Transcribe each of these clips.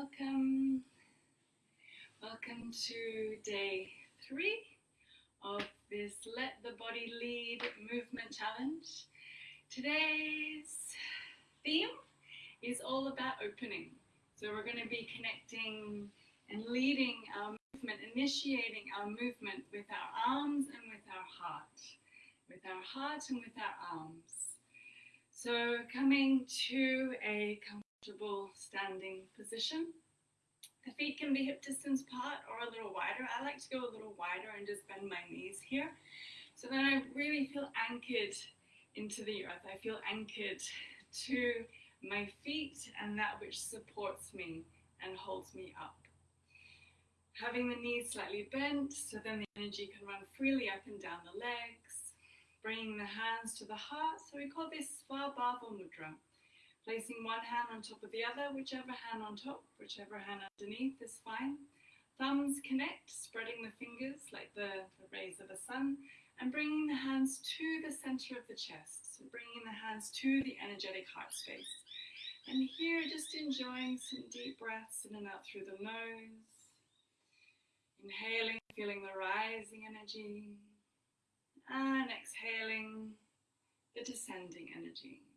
Welcome. Welcome to day three of this Let the Body Lead movement challenge. Today's theme is all about opening. So we're going to be connecting and leading our movement, initiating our movement with our arms and with our heart. With our heart and with our arms. So coming to a comfortable standing position. The feet can be hip distance apart or a little wider. I like to go a little wider and just bend my knees here. So then I really feel anchored into the earth. I feel anchored to my feet and that which supports me and holds me up. Having the knees slightly bent so then the energy can run freely up and down the legs. Bringing the hands to the heart. So we call this Svabhava Mudra. Placing one hand on top of the other, whichever hand on top, whichever hand underneath is fine. Thumbs connect, spreading the fingers like the, the rays of the sun, and bringing the hands to the center of the chest. So bringing the hands to the energetic heart space. And here, just enjoying some deep breaths in and out through the nose. Inhaling, feeling the rising energy. And exhaling the descending energy.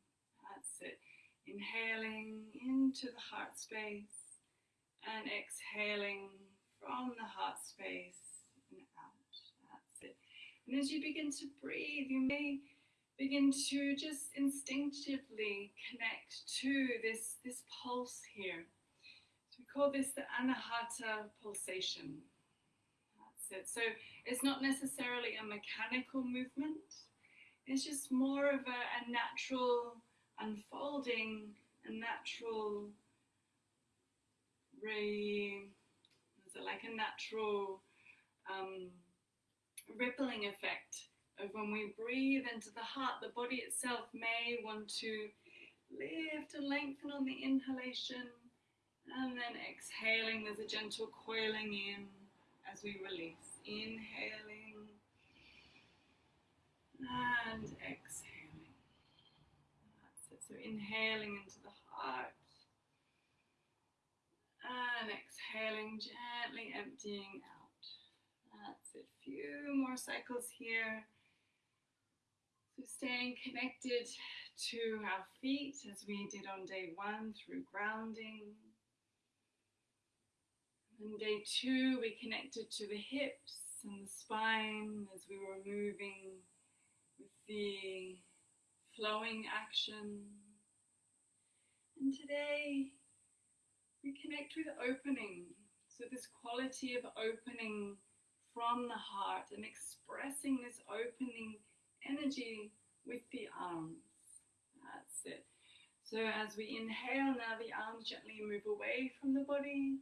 Inhaling into the heart space and exhaling from the heart space and out. That's it. And as you begin to breathe, you may begin to just instinctively connect to this, this pulse here. So we call this the anahata pulsation. That's it. So it's not necessarily a mechanical movement. It's just more of a, a natural unfolding a natural ray, like a natural um, rippling effect of when we breathe into the heart, the body itself may want to lift and lengthen on the inhalation and then exhaling, there's a gentle coiling in as we release. Inhaling and exhaling. So inhaling into the heart and exhaling, gently emptying out. That's it. Few more cycles here. So staying connected to our feet as we did on day one through grounding. And day two, we connected to the hips and the spine as we were moving with the flowing action. And today we connect with opening. So, this quality of opening from the heart and expressing this opening energy with the arms. That's it. So, as we inhale, now the arms gently move away from the body.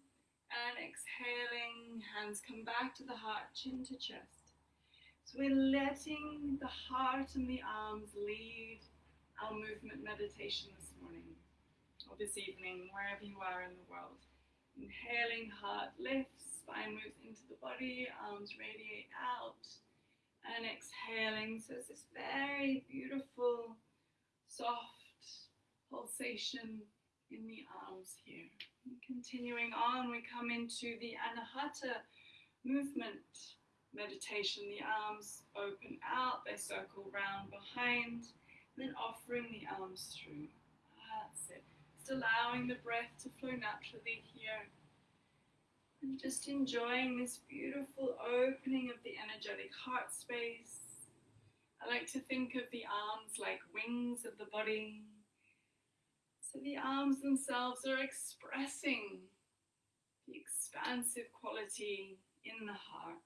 And exhaling, hands come back to the heart, chin to chest. So we're letting the heart and the arms lead our movement meditation this morning or this evening, wherever you are in the world. Inhaling, heart lifts, spine moves into the body, arms radiate out, and exhaling. So it's this very beautiful, soft pulsation in the arms here. And continuing on, we come into the Anahata movement meditation. The arms open out, they circle round behind, then offering the arms through. That's it. Just allowing the breath to flow naturally here. And just enjoying this beautiful opening of the energetic heart space. I like to think of the arms like wings of the body. So the arms themselves are expressing the expansive quality in the heart.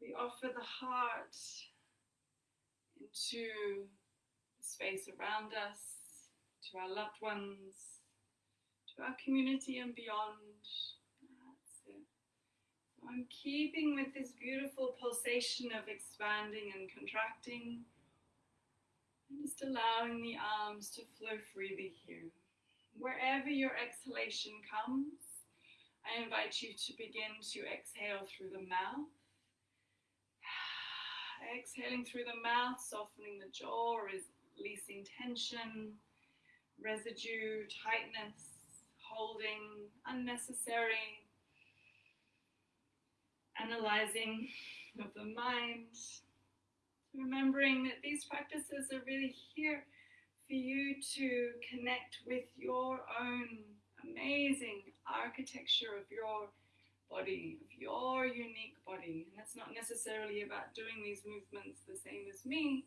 We offer the heart into the space around us, to our loved ones, to our community and beyond. That's it. So I'm keeping with this beautiful pulsation of expanding and contracting, and just allowing the arms to flow freely here. Wherever your exhalation comes, I invite you to begin to exhale through the mouth Exhaling through the mouth, softening the jaw, releasing tension, residue, tightness, holding unnecessary analyzing of the mind. Remembering that these practices are really here for you to connect with your own amazing architecture of your body, of your unique body. And that's not necessarily about doing these movements the same as me,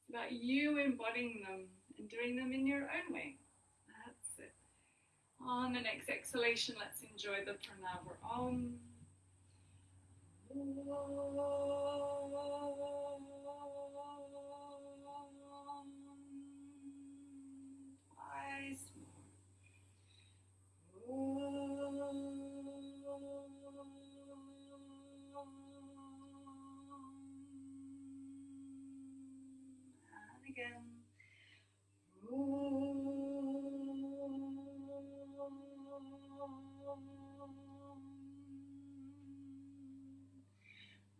it's about you embodying them and doing them in your own way. That's it. On the next exhalation, let's enjoy the pranava om. Twice And again.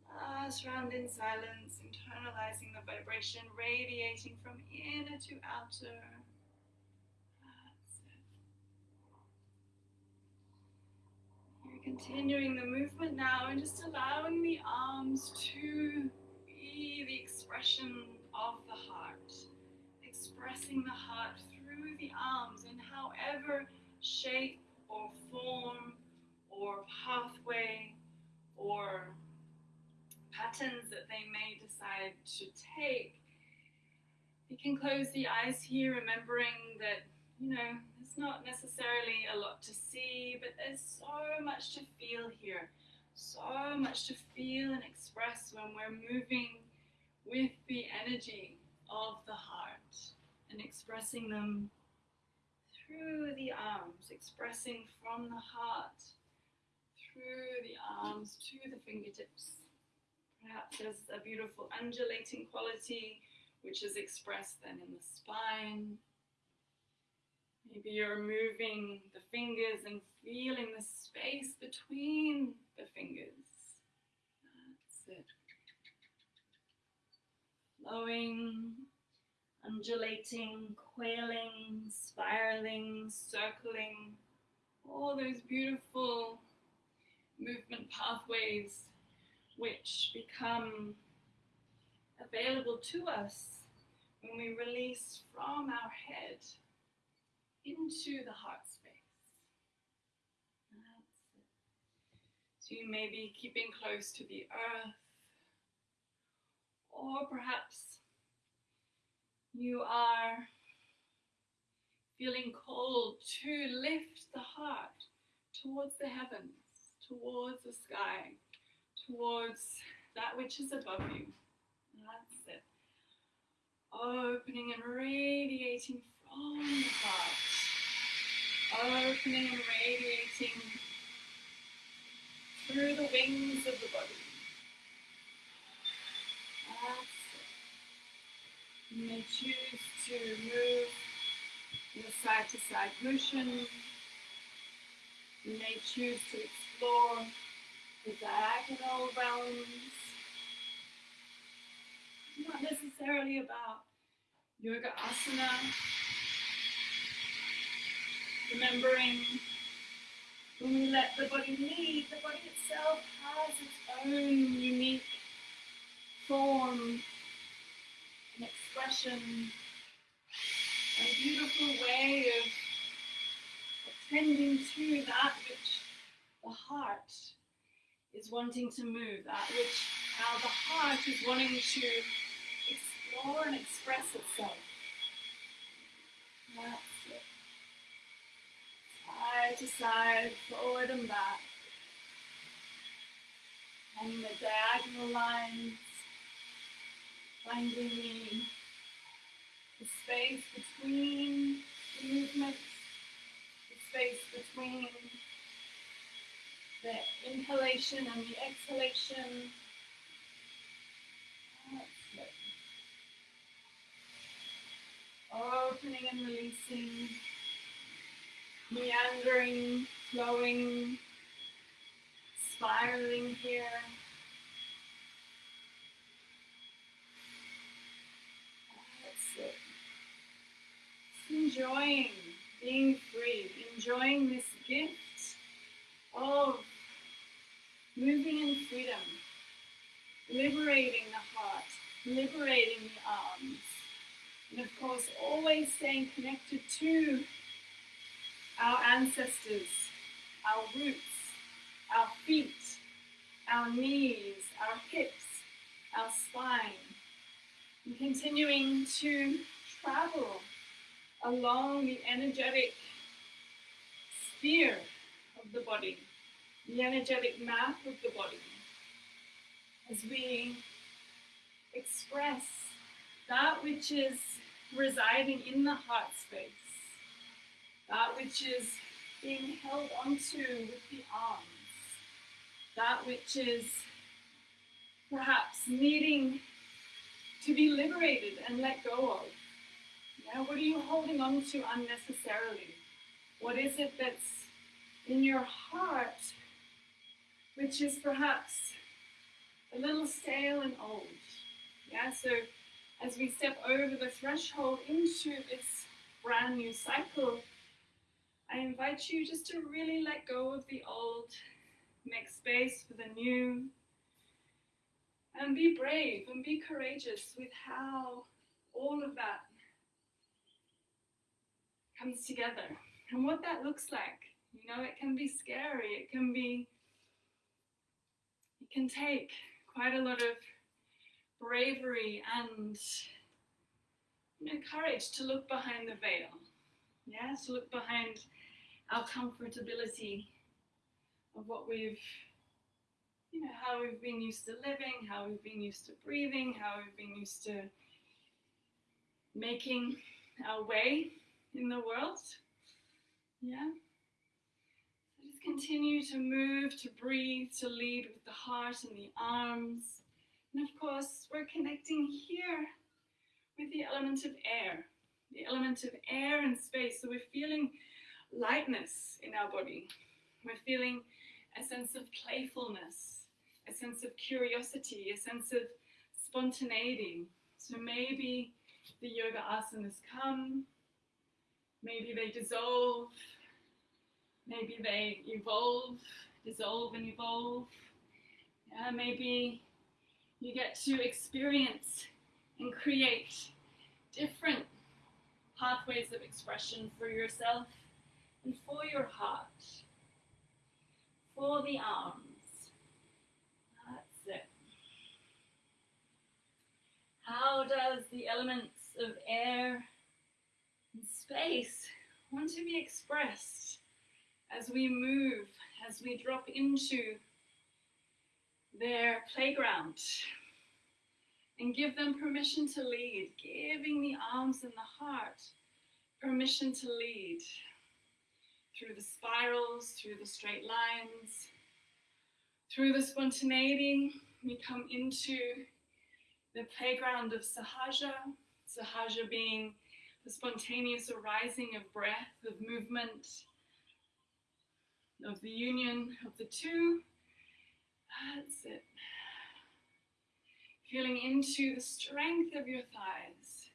Last round in silence, internalizing the vibration radiating from inner to outer. That's it. You're continuing the movement now and just allowing the arms to be the expression of the heart. Expressing the heart through the arms in however shape or form or pathway or patterns that they may decide to take. You can close the eyes here, remembering that, you know, there's not necessarily a lot to see, but there's so much to feel here. So much to feel and express when we're moving with the energy of the heart and expressing them through the arms, expressing from the heart through the arms to the fingertips. Perhaps there's a beautiful undulating quality which is expressed then in the spine. Maybe you're moving the fingers and feeling the space between the fingers. That's it. Flowing, undulating, quailing, spiraling, circling, all those beautiful movement pathways which become available to us when we release from our head into the heart space. So you may be keeping close to the earth, or perhaps you are feeling called to lift the heart towards the heavens, towards the sky, towards that which is above you. That's it. Opening and radiating. Opening and radiating through the wings of the body. You may choose to move in a side to side motion. You may choose to explore the diagonal realms. Not necessarily about yoga asana. Remembering when we let the body lead, the body itself has its own unique form and expression, a beautiful way of attending to that which the heart is wanting to move, that which how the heart is wanting to explore and express itself. Side to side, forward and back. And the diagonal lines, finding the, the space between the movements, the space between the inhalation and the exhalation. Opening and releasing, meandering, flowing, spiraling here. That's it. Enjoying being free, enjoying this gift of moving in freedom, liberating the heart, liberating the arms, and of course, always staying connected to our ancestors, our roots, our feet, our knees, our hips, our spine, and continuing to travel along the energetic sphere of the body, the energetic map of the body, as we express that which is residing in the heart space, that which is being held onto with the arms, that which is perhaps needing to be liberated and let go of. Yeah, what are you holding on to unnecessarily? What is it that's in your heart which is perhaps a little stale and old? Yeah, so as we step over the threshold into this brand new cycle, I invite you just to really let go of the old, make space for the new, and be brave and be courageous with how all of that comes together and what that looks like. You know, it can be scary, it can be, it can take quite a lot of bravery and you know, courage to look behind the veil. Yeah, to look behind our comfortability of what we've, you know, how we've been used to living, how we've been used to breathing, how we've been used to making our way in the world. Yeah. So just continue to move, to breathe, to lead with the heart and the arms. And of course, we're connecting here with the element of air, the element of air and space. So we're feeling lightness in our body. We're feeling a sense of playfulness, a sense of curiosity, a sense of spontaneity. So maybe the yoga asanas come, maybe they dissolve, maybe they evolve, dissolve and evolve. Yeah, maybe you get to experience and create different pathways of expression for yourself and for your heart, for the arms. That's it. How does the elements of air and space want to be expressed as we move, as we drop into their playground and give them permission to lead, giving the arms and the heart permission to lead through the spirals, through the straight lines, through the spontaneity. We come into the playground of Sahaja, Sahaja being the spontaneous arising of breath, of movement, of the union of the two. That's it. Feeling into the strength of your thighs,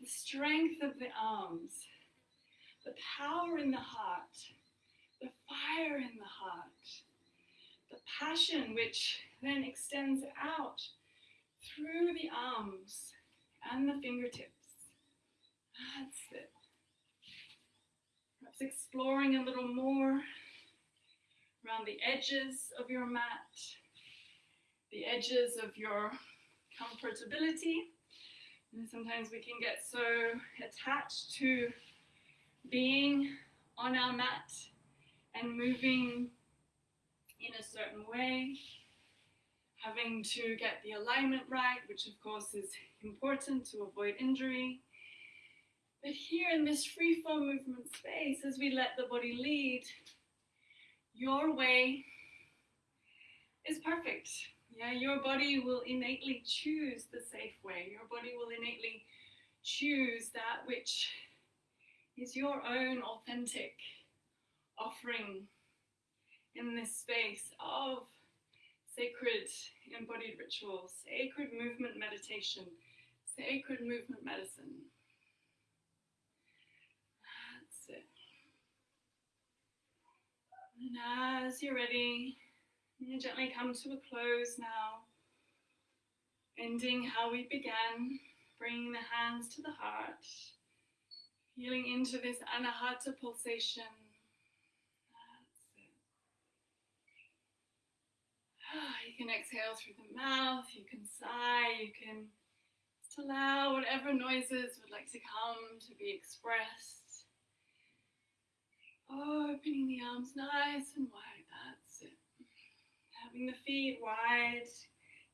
the strength of the arms, the power in the heart, the fire in the heart, the passion which then extends out through the arms and the fingertips. That's it. Perhaps exploring a little more around the edges of your mat, the edges of your comfortability. And sometimes we can get so attached to being on our mat and moving in a certain way, having to get the alignment right, which of course is important to avoid injury. But here in this free flow movement space, as we let the body lead, your way is perfect. Yeah, your body will innately choose the safe way. Your body will innately choose that which is your own authentic offering in this space of sacred embodied ritual, sacred movement meditation, sacred movement medicine. That's it. And as you're ready, you gently come to a close now, ending how we began, bringing the hands to the heart, feeling into this anahata pulsation. You can exhale through the mouth, you can sigh, you can just allow whatever noises would like to come to be expressed. Opening the arms nice and wide, that's it. Having the feet wide,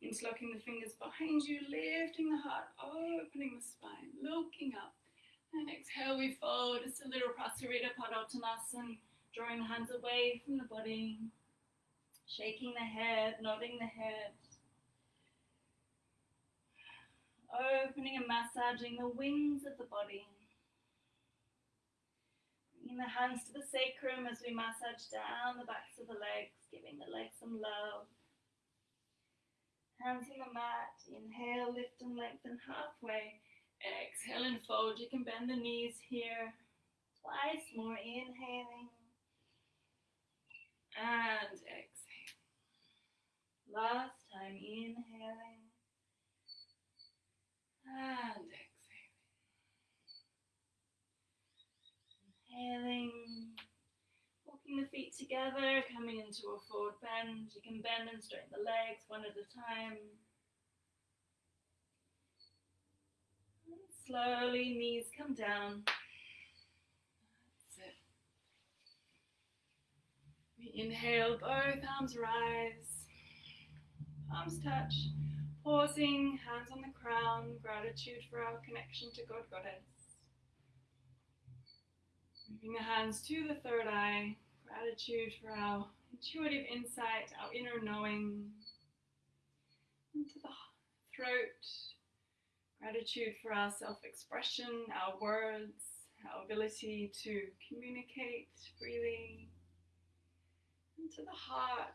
interlocking the fingers behind you, lifting the heart, opening the spine, looking up. And exhale, we fold. It's a little Prasarita Padottanasana, drawing the hands away from the body, shaking the head, nodding the head. Opening and massaging the wings of the body. Bringing the hands to the sacrum as we massage down the backs of the legs, giving the legs some love. Hands on the mat. Inhale, lift and lengthen halfway. Exhale and fold. You can bend the knees here. Twice more. Inhaling. And exhale. Last time. Inhaling. And exhaling. Inhaling. Walking the feet together, coming into a forward bend. You can bend and straighten the legs one at a time. And slowly, knees come down. We inhale, both arms rise, palms touch. Pausing, hands on the crown, gratitude for our connection to God Goddess. Moving the hands to the third eye, gratitude for our intuitive insight, our inner knowing. Into the throat, gratitude for our self expression, our words, our ability to communicate freely. Into the heart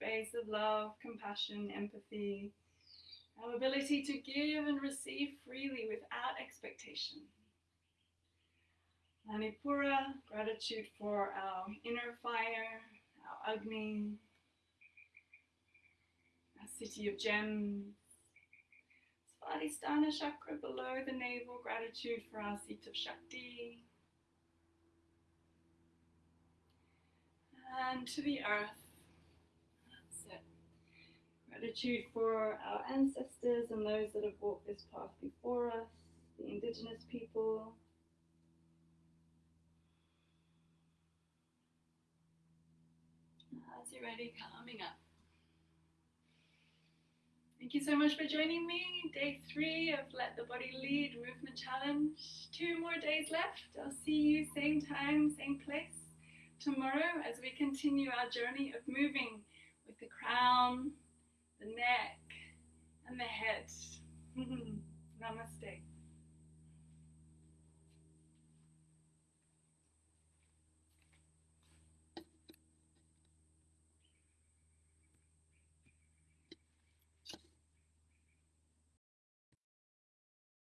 space of love, compassion, empathy, our ability to give and receive freely without expectation. Manipura, gratitude for our inner fire, our Agni, our city of gems. Svadhisthana chakra below the navel, gratitude for our seat of Shakti. And to the earth, That's it. Gratitude for our ancestors and those that have walked this path before us, the indigenous people. As you're ready, coming up. Thank you so much for joining me. Day three of Let the Body Lead Movement Challenge. Two more days left. I'll see you same time, same place tomorrow as we continue our journey of moving with the crown, the neck, and the head. Namaste.